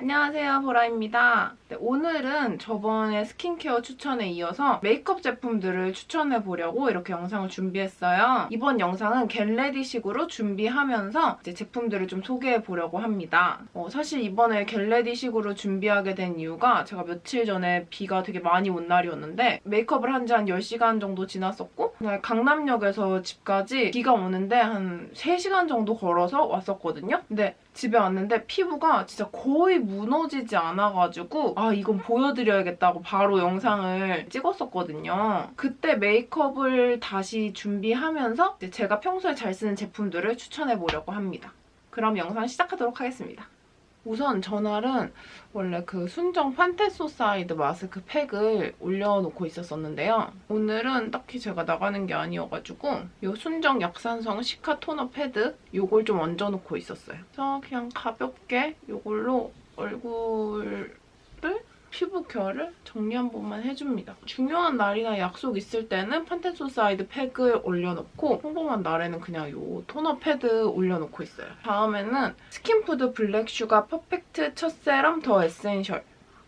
안녕하세요 보라입니다. 네, 오늘은 저번에 스킨케어 추천에 이어서 메이크업 제품들을 추천해보려고 이렇게 영상을 준비했어요. 이번 영상은 get ready식으로 준비하면서 제품들을 좀 소개해보려고 합니다. 어, 사실 이번에 get ready식으로 준비하게 된 이유가 제가 며칠 전에 비가 되게 많이 온 날이었는데 메이크업을 한 지 한 10시간 정도 지났었고 강남역에서 집까지 비가 오는데 한 3시간 정도 걸어서 왔었거든요. 근데 집에 왔는데 피부가 진짜 거의 무너지지 않아가지고 아 이건 보여드려야겠다고 바로 영상을 찍었었거든요. 그때 메이크업을 다시 준비하면서 제가 평소에 잘 쓰는 제품들을 추천해보려고 합니다. 그럼 영상 시작하도록 하겠습니다. 우선 전날은 원래 그 순정 판테소사이드 마스크 팩을 올려놓고 있었었는데요. 오늘은 딱히 제가 나가는 게 아니어가지고 이 순정 약산성 시카 토너 패드 이걸 좀 얹어놓고 있었어요. 그래서 그냥 가볍게 이걸로 얼굴을 피부 결을 정리 한 번만 해줍니다. 중요한 날이나 약속 있을 때는 판텐소사이드 팩을 올려놓고 평범한 날에는 그냥 이 토너 패드 올려놓고 있어요. 다음에는 스킨푸드 블랙슈가 퍼펙트 첫 세럼 더 에센셜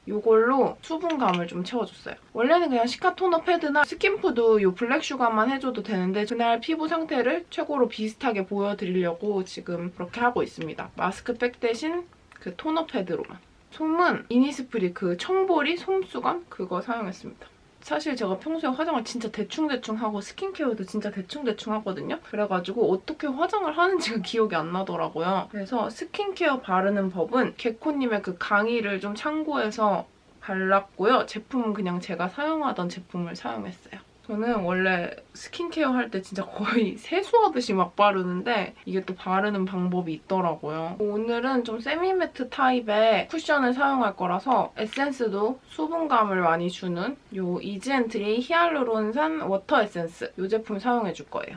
이걸로 수분감을 좀 채워줬어요. 원래는 그냥 시카 토너 패드나 스킨푸드 이 블랙슈가만 해줘도 되는데 그날 피부 상태를 최고로 비슷하게 보여드리려고 지금 그렇게 하고 있습니다. 마스크팩 대신 그 토너 패드로만. 솜은 이니스프리 그 청보리 솜수건 그거 사용했습니다. 사실 제가 평소에 화장을 진짜 대충대충 하고 스킨케어도 진짜 대충대충 하거든요. 그래가지고 어떻게 화장을 하는지가 기억이 안 나더라고요. 그래서 스킨케어 바르는 법은 개코님의 그 강의를 좀 참고해서 발랐고요. 제품은 그냥 제가 사용하던 제품을 사용했어요. 저는 원래 스킨케어 할 때 진짜 거의 세수하듯이 막 바르는데 이게 또 바르는 방법이 있더라고요. 오늘은 좀 semi-matte 타입의 쿠션을 사용할 거라서 에센스도 수분감을 많이 주는 이 이즈앤트리 히알루론산 워터 에센스 이 제품 사용해줄 거예요.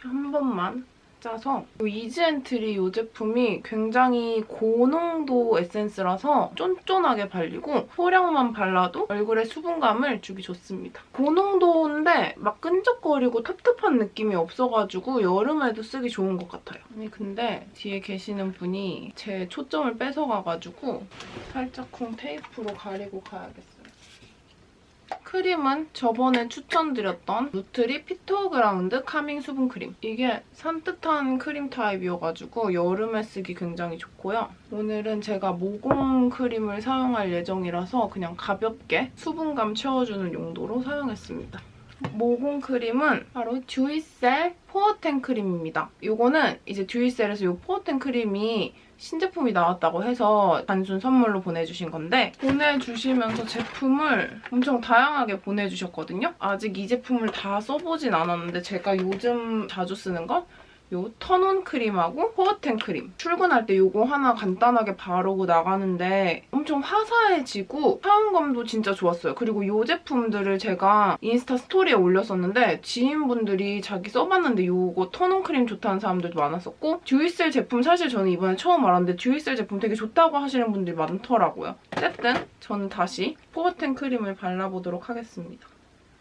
한 번만 짜서 이즈앤트리 이 제품이 굉장히 고농도 에센스라서 쫀쫀하게 발리고 소량만 발라도 얼굴에 수분감을 주기 좋습니다. 고농도인데 막 끈적거리고 텁텁한 느낌이 없어가지고 여름에도 쓰기 좋은 것 같아요. 아니 근데 뒤에 계시는 분이 제 초점을 뺏어가가지고 살짝 쿵 테이프로 가리고 가야겠어요. 크림은 저번에 추천드렸던 누트리 피토그라운드 카밍 수분 크림. 이게 산뜻한 크림 타입이어가지고 여름에 쓰기 굉장히 좋고요. 오늘은 제가 모공 크림을 사용할 예정이라서 그냥 가볍게 수분감 채워주는 용도로 사용했습니다. 모공 크림은 바로 듀이셀 포어텐 크림입니다. 이거는 이제 듀이셀에서 이 포어텐 크림이 신제품이 나왔다고 해서 단순 선물로 보내주신 건데 보내주시면서 제품을 엄청 다양하게 보내주셨거든요. 아직 이 제품을 다 써보진 않았는데 제가 요즘 자주 쓰는 거 요 톤업 크림하고 포어텐 크림. 출근할 때 요거 하나 간단하게 바르고 나가는데 엄청 화사해지고 사용감도 진짜 좋았어요. 그리고 요 제품들을 제가 인스타 스토리에 올렸었는데 지인분들이 자기 써봤는데 요거 톤업 크림 좋다는 사람들도 많았었고 듀이셀 제품 사실 저는 이번에 처음 알았는데 듀이셀 제품 되게 좋다고 하시는 분들이 많더라고요. 어쨌든 저는 다시 포어텐 크림을 발라보도록 하겠습니다.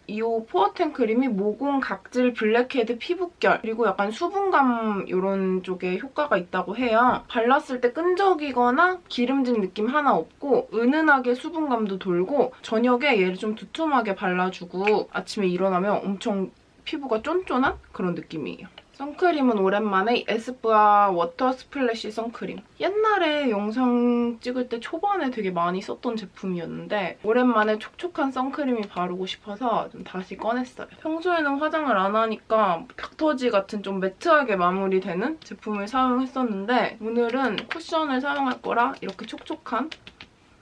이 포어텐 크림이 모공, 각질, 블랙헤드, 피부결 그리고 약간 수분감 이런 쪽에 효과가 있다고 해요. 발랐을 때 끈적이거나 기름진 느낌 하나 없고 은은하게 수분감도 돌고 저녁에 얘를 좀 두툼하게 발라주고 아침에 일어나면 엄청 피부가 쫀쫀한 그런 느낌이에요. 선크림은 오랜만에 에스쁘아 워터 스플래시 선크림. 옛날에 영상 찍을 때 초반에 되게 많이 썼던 제품이었는데 오랜만에 촉촉한 선크림이 바르고 싶어서 좀 다시 꺼냈어요. 평소에는 화장을 안 하니까 닥터지 같은 좀 매트하게 마무리되는 제품을 사용했었는데 오늘은 쿠션을 사용할 거라 이렇게 촉촉한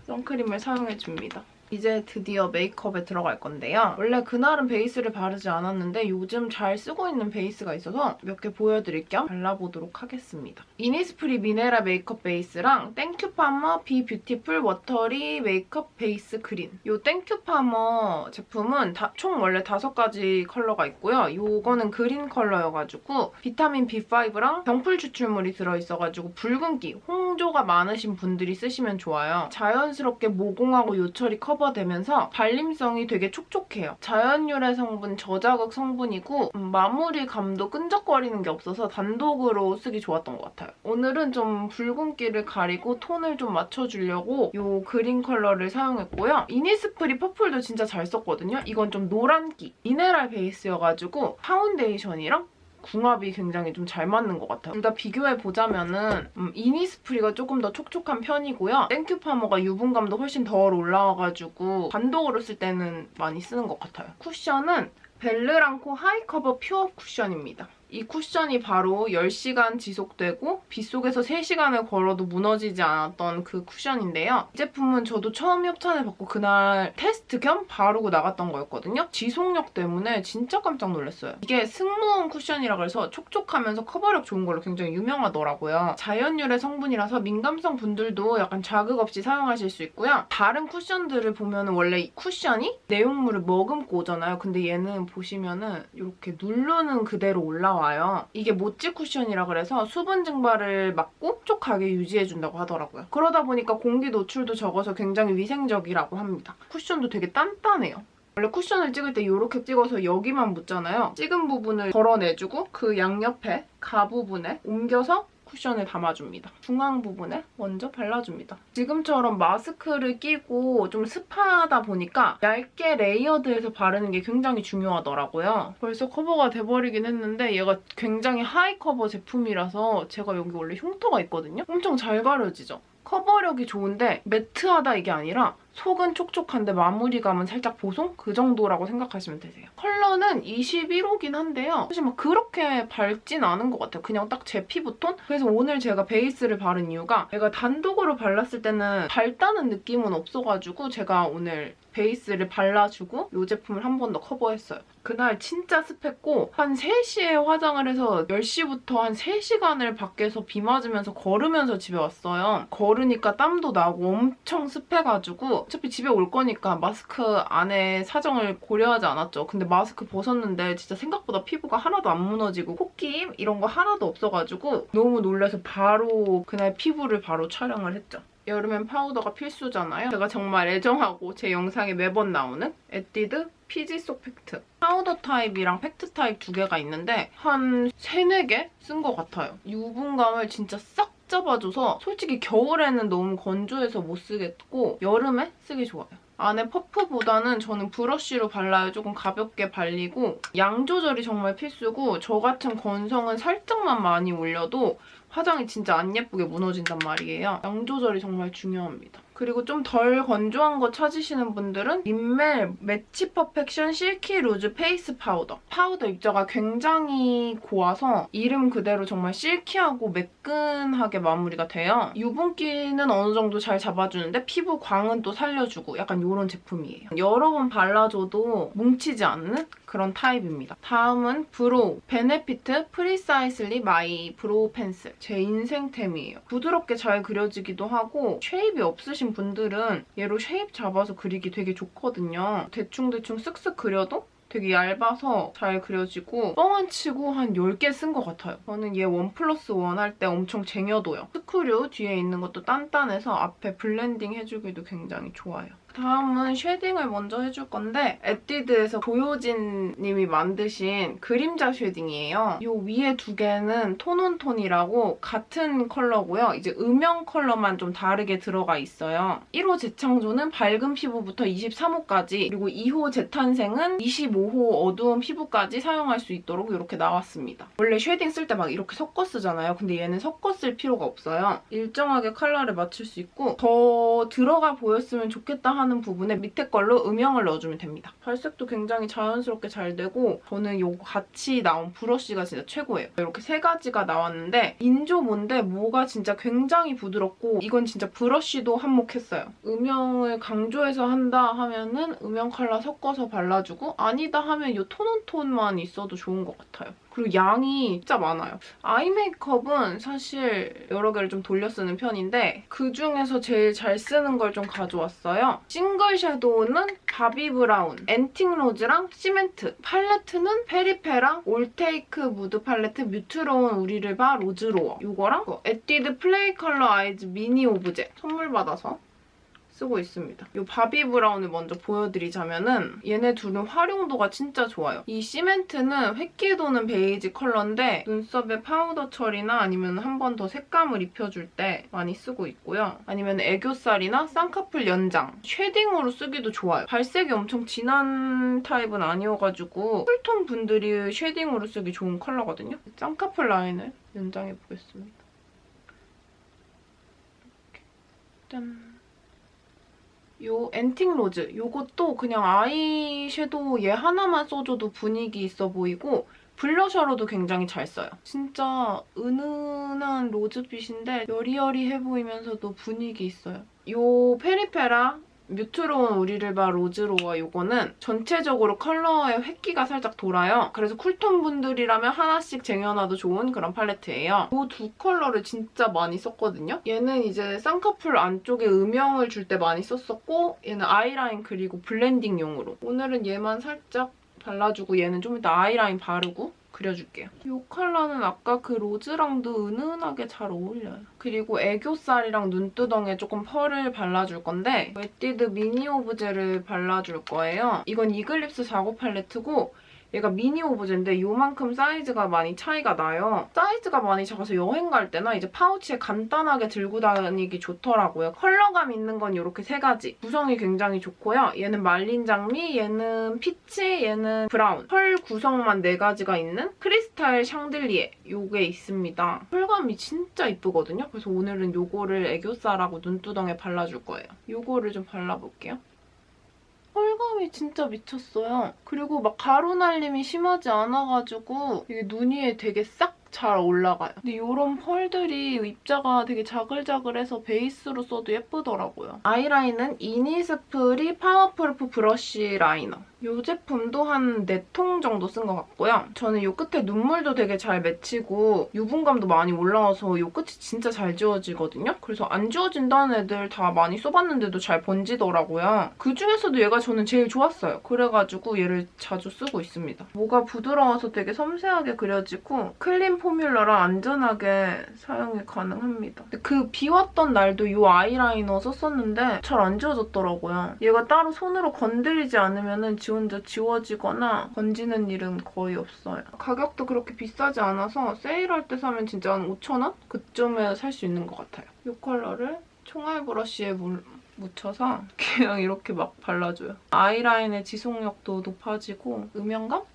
선크림을 사용해줍니다. 이제 드디어 메이크업에 들어갈 건데요. 원래 그날은 베이스를 바르지 않았는데 요즘 잘 쓰고 있는 베이스가 있어서 몇 개 보여드릴 겸 발라보도록 하겠습니다. 이니스프리 미네랄 메이크업 베이스랑 땡큐파머 비 뷰티풀 워터리 메이크업 베이스 그린 이 땡큐파머 제품은 다, 총 원래 다섯 가지 컬러가 있고요. 이거는 그린 컬러여가지고 비타민 B5랑 병풀 추출물이 들어있어가지고 붉은기, 홍조가 많으신 분들이 쓰시면 좋아요. 자연스럽게 모공하고 요철이 커 커버되면서 발림성이 되게 촉촉해요. 자연유래 성분, 저자극 성분이고 음, 마무리감도 끈적거리는 게 없어서 단독으로 쓰기 좋았던 것 같아요. 오늘은 좀 붉은기를 가리고 톤을 좀 맞춰주려고 이 그린 컬러를 사용했고요. 이니스프리 퍼플도 진짜 잘 썼거든요. 이건 좀 노란기, 미네랄 베이스여가지고 파운데이션이랑 궁합이 굉장히 좀 잘 맞는 것 같아요. 둘 다 비교해보자면은 음, 이니스프리가 조금 더 촉촉한 편이고요. 땡큐 파머가 유분감도 훨씬 덜 올라와가지고 단독으로 쓸 때는 많이 쓰는 것 같아요. 쿠션은 벨르랑코 하이커버 퓨어 쿠션입니다. 이 쿠션이 바로 10시간 지속되고 빗속에서 3시간을 걸어도 무너지지 않았던 그 쿠션인데요. 이 제품은 저도 처음 협찬을 받고 그날 테스트 겸 바르고 나갔던 거였거든요. 지속력 때문에 진짜 깜짝 놀랐어요. 이게 승무원 쿠션이라 그래서 촉촉하면서 커버력 좋은 걸로 굉장히 유명하더라고요. 자연유래 성분이라서 민감성 분들도 약간 자극 없이 사용하실 수 있고요. 다른 쿠션들을 보면 원래 이 쿠션이 내용물을 머금고 오잖아요. 근데 얘는 보시면은 이렇게 누르는 그대로 올라와 요. 이게 모찌 쿠션이라 그래서 수분 증발을 막고 촉촉하게 유지해준다고 하더라고요. 그러다 보니까 공기 노출도 적어서 굉장히 위생적이라고 합니다. 쿠션도 되게 단단해요. 원래 쿠션을 찍을 때 이렇게 찍어서 여기만 묻잖아요. 찍은 부분을 덜어내주고 그 양옆에 가 부분에 옮겨서 쿠션을 담아줍니다. 중앙 부분에 먼저 발라줍니다. 지금처럼 마스크를 끼고 좀 습하다 보니까 얇게 layered해서 바르는 게 굉장히 중요하더라고요. 벌써 커버가 돼버리긴 했는데 얘가 굉장히 high cover 제품이라서 제가 여기 원래 흉터가 있거든요? 엄청 잘 가려지죠? 커버력이 좋은데 매트하다 이게 아니라 속은 촉촉한데 마무리감은 살짝 보송? 그 정도라고 생각하시면 되세요. 컬러는 21호긴 한데요. 사실 막 그렇게 밝진 않은 것 같아요. 그냥 딱 제 피부톤? 그래서 오늘 제가 베이스를 바른 이유가 제가 단독으로 발랐을 때는 밝다는 느낌은 없어가지고 제가 오늘 베이스를 발라주고 이 제품을 한 번 더 커버했어요. 그날 진짜 습했고 한 3시에 화장을 해서 10시부터 한 3시간을 밖에서 비 맞으면서 걸으면서 집에 왔어요. 걸으니까 땀도 나고 엄청 습해가지고 어차피 집에 올 거니까 마스크 안에 사정을 고려하지 않았죠. 근데 마스크 벗었는데 진짜 생각보다 피부가 하나도 안 무너지고 코끼임 이런 거 하나도 없어가지고 너무 놀라서 바로 그날 피부를 바로 촬영을 했죠. 여름엔 파우더가 필수잖아요. 제가 정말 애정하고 제 영상에 매번 나오는 에뛰드 피지 쏙 팩트. 파우더 타입이랑 팩트 타입 두 개가 있는데 한 3, 4개 쓴 것 같아요. 유분감을 진짜 싹 잡아줘서 솔직히 겨울에는 너무 건조해서 못 쓰겠고 여름에 쓰기 좋아요. 안에 퍼프보다는 저는 브러쉬로 발라요. 조금 가볍게 발리고 양 조절이 정말 필수고 저 같은 건성은 살짝만 많이 올려도 화장이 진짜 안 예쁘게 무너진단 말이에요. 양 조절이 정말 중요합니다. 그리고 좀 덜 건조한 거 찾으시는 분들은 Rimmel Match Perfection Silky Loose Face Powder. 파우더 입자가 굉장히 고와서 이름 그대로 정말 silky하고 매끈하게 마무리가 돼요. 유분기는 어느 정도 잘 잡아주는데 피부 광은 또 살려주고 약간 이런 제품이에요. 여러 번 발라줘도 뭉치지 않는 그런 타입입니다. 다음은 brow. Benefit Precisely My Brow Pencil. 제 인생템이에요. 부드럽게 잘 그려지기도 하고 shape이 없으신 분들은 얘로 shape 잡아서 그리기 되게 좋거든요. 대충대충 쓱쓱 그려도 되게 얇아서 잘 그려지고 뻥 안 치고 한 10개 쓴 것 같아요. 저는 얘 one plus one 할 때 엄청 쟁여둬요. 스크류 뒤에 있는 것도 단단해서 앞에 blending 해주기도 굉장히 좋아요. 다음은 shading을 먼저 해줄 건데 에뛰드에서 고효진 님이 만드신 그림자 shading이에요. 이 위에 두 개는 tone on tone이라고 같은 컬러고요. 이제 음영 컬러만 좀 다르게 들어가 있어요. 1호 재창조는 밝은 피부부터 23호까지 그리고 2호 재탄생은 25호 어두운 피부까지 사용할 수 있도록 이렇게 나왔습니다. 원래 shading 쓸 때 막 이렇게 섞어 쓰잖아요. 근데 얘는 섞어 쓸 필요가 없어요. 일정하게 컬러를 맞출 수 있고 더 들어가 보였으면 좋겠다 하는 하는 부분에 밑에 걸로 음영을 넣어주면 됩니다. 발색도 굉장히 자연스럽게 잘 되고 저는 이거 같이 나온 브러쉬가 진짜 최고예요. 이렇게 세 가지가 나왔는데 인조모인데 모가 진짜 굉장히 부드럽고 이건 진짜 브러쉬도 한몫했어요. 음영을 강조해서 한다 하면은 음영 컬러 섞어서 발라주고 아니다 하면 이 tone on tone만 있어도 좋은 것 같아요. 그리고 양이 진짜 많아요. eye 메이크업은 사실 여러 개를 좀 돌려 쓰는 편인데 그중에서 제일 잘 쓰는 걸 좀 가져왔어요. single shadow는 Bobbi Brown, Antique Rose랑 Cement. 팔레트는 페리페라 All Take Mood Palette 뮤트로운 우리를 봐 로즈로어. 이거랑 에뛰드 Play Color Eyes Mini Objet 선물 받아서 쓰고 있습니다. 이 Bobbi Brown을 먼저 보여드리자면은 얘네 둘은 활용도가 진짜 좋아요. 이 Cement는 회기 도는 베이지 컬러인데 눈썹에 파우더 처리나 아니면 한 번 더 색감을 입혀줄 때 많이 쓰고 있고요. 아니면 애교살이나 쌍꺼풀 연장, shading으로 쓰기도 좋아요. 발색이 엄청 진한 타입은 아니어가지고 cool tone 분들이 shading으로 쓰기 좋은 컬러거든요. 쌍꺼풀 라인을 연장해보겠습니다. 이렇게. 짠. 요 Antique Rose 요것도 그냥 아이섀도우 얘 하나만 써줘도 분위기 있어 보이고 blusher로도 굉장히 잘 써요. 진짜 은은한 rose빛인데 여리여리해 보이면서도 분위기 있어요. 요 페리페라 뮤트로운 우리를 봐 로즈로어 이거는 전체적으로 컬러의 회기가 살짝 돌아요. 그래서 cool tone 분들이라면 하나씩 쟁여놔도 좋은 그런 팔레트예요. 이 두 컬러를 진짜 많이 썼거든요. 얘는 이제 쌍꺼풀 안쪽에 음영을 줄 때 많이 썼었고 얘는 아이라인 그리고 blending용으로. 오늘은 얘만 살짝 발라주고 얘는 좀 이따 아이라인 바르고 그려줄게요. 이 컬러는 아까 그 rose랑도 은은하게 잘 어울려요. 그리고 애교살이랑 눈두덩이에 조금 펄을 발라줄 건데 에뛰드 Mini Objet를 발라줄 거예요. 이건 이글립스 작업 팔레트고 얘가 Mini Objet인데 요만큼 사이즈가 많이 차이가 나요. 사이즈가 많이 작아서 여행 갈 때나 이제 파우치에 간단하게 들고 다니기 좋더라고요. 컬러감 있는 건 이렇게 세 가지. 구성이 굉장히 좋고요. 얘는 말린 장미, 얘는 peach, 얘는 brown. 펄 구성만 네 가지가 있는 Crystal Chandelier 요게 있습니다. 펄감이 진짜 이쁘거든요. 그래서 오늘은 요거를 애교살하고 눈두덩이에 발라줄 거예요. 요거를 좀 발라볼게요. 펄감이 진짜 미쳤어요. 그리고 막 가루 날림이 심하지 않아가지고 이게 눈 위에 되게 싹 잘 올라가요. 근데 이런 펄들이 입자가 되게 자글자글해서 베이스로 써도 예쁘더라고요. 아이라인은 이니스프리 Powerproof Brush Liner. 이 제품도 한 4통 정도 쓴 것 같고요. 저는 이 끝에 눈물도 되게 잘 맺히고 유분감도 많이 올라와서 이 끝이 진짜 잘 지워지거든요. 그래서 안 지워진다는 애들 다 많이 써봤는데도 잘 번지더라고요. 그중에서도 얘가 저는 제일 좋았어요. 그래가지고 얘를 자주 쓰고 있습니다. 모가 부드러워서 되게 섬세하게 그려지고 clean formula라 안전하게 사용이 가능합니다. 그 비왔던 날도 이 아이라이너 썼었는데 잘 안 지워졌더라고요. 얘가 따로 손으로 건드리지 않으면 지 혼자 지워지거나 번지는 일은 거의 없어요. 가격도 그렇게 비싸지 않아서 세일할 때 사면 진짜 한 5,000원? 그쯤에 살 수 있는 것 같아요. 이 컬러를 총알 브러쉬에 물, 묻혀서 그냥 이렇게 막 발라줘요. 아이라인의 지속력도 높아지고 음영감을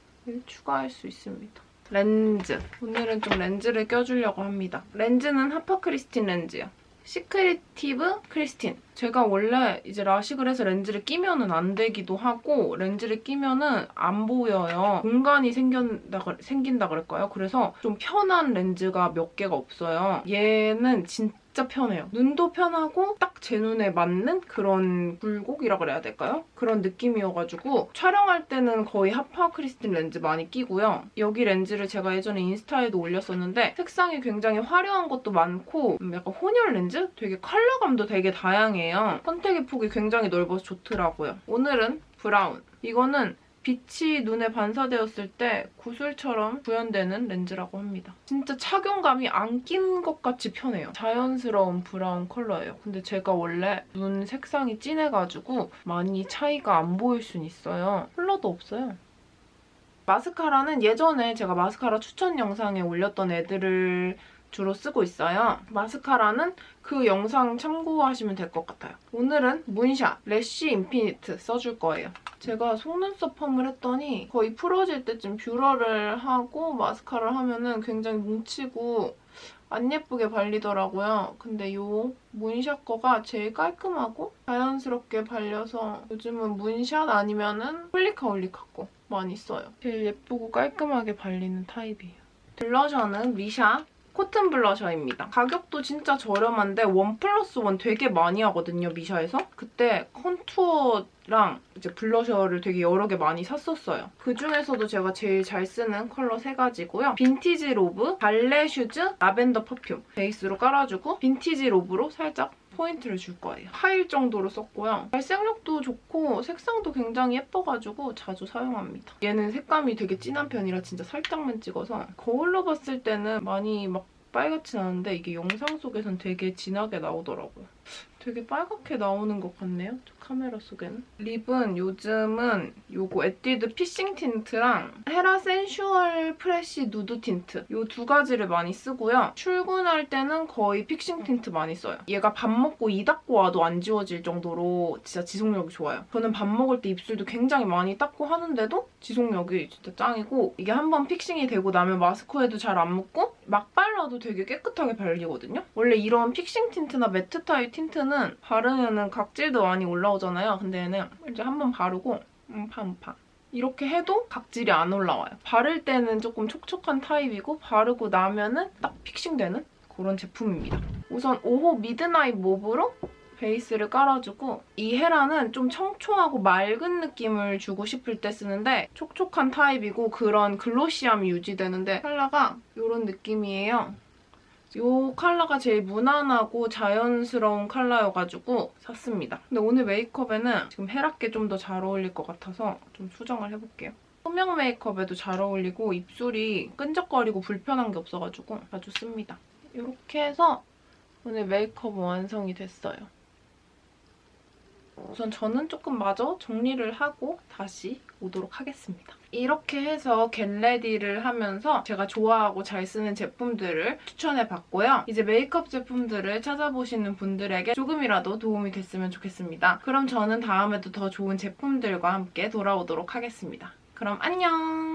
추가할 수 있습니다. 렌즈. 오늘은 좀 렌즈를 껴주려고 합니다. 렌즈는 Hapa Kristin 렌즈요. Secretive Kristin. 제가 원래 이제 라식을 해서 렌즈를 끼면 은 안 되기도 하고 렌즈를 끼면 은 안 보여요. 공간이 생긴다, 생긴다 그럴까요? 그래서 좀 편한 렌즈가 몇 개가 없어요. 얘는 진짜 진짜 편해요. 눈도 편하고 딱 제 눈에 맞는 그런 굴곡이라 그래야 될까요? 그런 느낌이어가지고 촬영할 때는 거의 Hapa Kristin 렌즈 많이 끼고요. 여기 렌즈를 제가 예전에 인스타에도 올렸었는데 색상이 굉장히 화려한 것도 많고 음, 약간 혼혈 렌즈? 되게 컬러감도 되게 다양해요. 선택의 폭이 굉장히 넓어서 좋더라고요. 오늘은 브라운. 이거는 빛이 눈에 반사되었을 때 구슬처럼 구현되는 렌즈라고 합니다. 진짜 착용감이 안 낀 것 같이 편해요. 자연스러운 브라운 컬러예요. 근데 제가 원래 눈 색상이 진해가지고 많이 차이가 안 보일 순 있어요. 컬러도 없어요. 마스카라는 예전에 제가 마스카라 추천 영상에 올렸던 애들을 주로 쓰고 있어요. 마스카라는 그 영상 참고하시면 될 것 같아요. 오늘은 문샷 래쉬 인피니트 써줄 거예요. 제가 속눈썹 펌을 했더니 거의 풀어질 때쯤 뷰러를 하고 마스카라를 하면 굉장히 뭉치고 안 예쁘게 발리더라고요. 근데 이 문샷 거가 제일 깔끔하고 자연스럽게 발려서 요즘은 문샷 아니면 은 홀리카 홀리카 거 많이 써요. 제일 예쁘고 깔끔하게 발리는 타입이에요. 블러셔는 미샤 코튼 블러셔입니다. 가격도 진짜 저렴한데 one plus one 되게 많이 하거든요, 미샤에서. 그때 contour랑 이제 블러셔를 되게 여러 개 많이 샀었어요. 그중에서도 제가 제일 잘 쓰는 컬러 세 가지고요. 빈티지 로브, 발레 슈즈, 라벤더 퍼퓸 베이스로 깔아주고 빈티지 로브로 살짝 포인트를 줄 거예요. 하일 정도로 썼고요. 발색력도 좋고 색상도 굉장히 예뻐가지고 자주 사용합니다. 얘는 색감이 되게 진한 편이라 진짜 살짝만 찍어서 거울로 봤을 때는 많이 막 빨갛진 않은데 이게 영상 속에선 되게 진하게 나오더라고요. 되게 빨갛게 나오는 것 같네요. 저 카메라 속에는. 립은 요즘은 요거 에뛰드 fixing 틴트랑 헤라 sensual fresh nude 틴트 요 두 가지를 많이 쓰고요. 출근할 때는 거의 fixing 틴트 많이 써요. 얘가 밥 먹고 이 닦고 와도 안 지워질 정도로 진짜 지속력이 좋아요. 저는 밥 먹을 때 입술도 굉장히 많이 닦고 하는데도 지속력이 진짜 짱이고 이게 한번 fixing이 되고 나면 마스크에도 잘 안 묻고 막 발라도 되게 깨끗하게 발리거든요. 원래 이런 fixing 틴트나 matte 타입 틴트는 바르면은 각질도 많이 올라오잖아요. 근데 얘는 이제 한번 바르고 음파음파 이렇게 해도 각질이 안 올라와요. 바를 때는 조금 촉촉한 타입이고 바르고 나면 은 딱 fixing되는 그런 제품입니다. 우선 5호 midnight mauve로 베이스를 깔아주고 이 헤라는 좀 청초하고 맑은 느낌을 주고 싶을 때 쓰는데 촉촉한 타입이고 그런 glossy함이 유지되는데 컬러가 이런 느낌이에요. 이 컬러가 제일 무난하고 자연스러운 컬러여가지고 샀습니다. 근데 오늘 메이크업에는 지금 헤라께 좀 더 잘 어울릴 것 같아서 좀 수정을 해볼게요. 소명 메이크업에도 잘 어울리고 입술이 끈적거리고 불편한 게 없어가지고 자주 씁니다. 이렇게 해서 오늘 메이크업은 완성이 됐어요. 우선 저는 조금 마저 정리를 하고 다시 오도록 하겠습니다. 이렇게 해서 겟레디를 하면서 제가 좋아하고 잘 쓰는 제품들을 추천해봤고요. 이제 메이크업 제품들을 찾아보시는 분들에게 조금이라도 도움이 됐으면 좋겠습니다. 그럼 저는 다음에도 더 좋은 제품들과 함께 돌아오도록 하겠습니다. 그럼 안녕!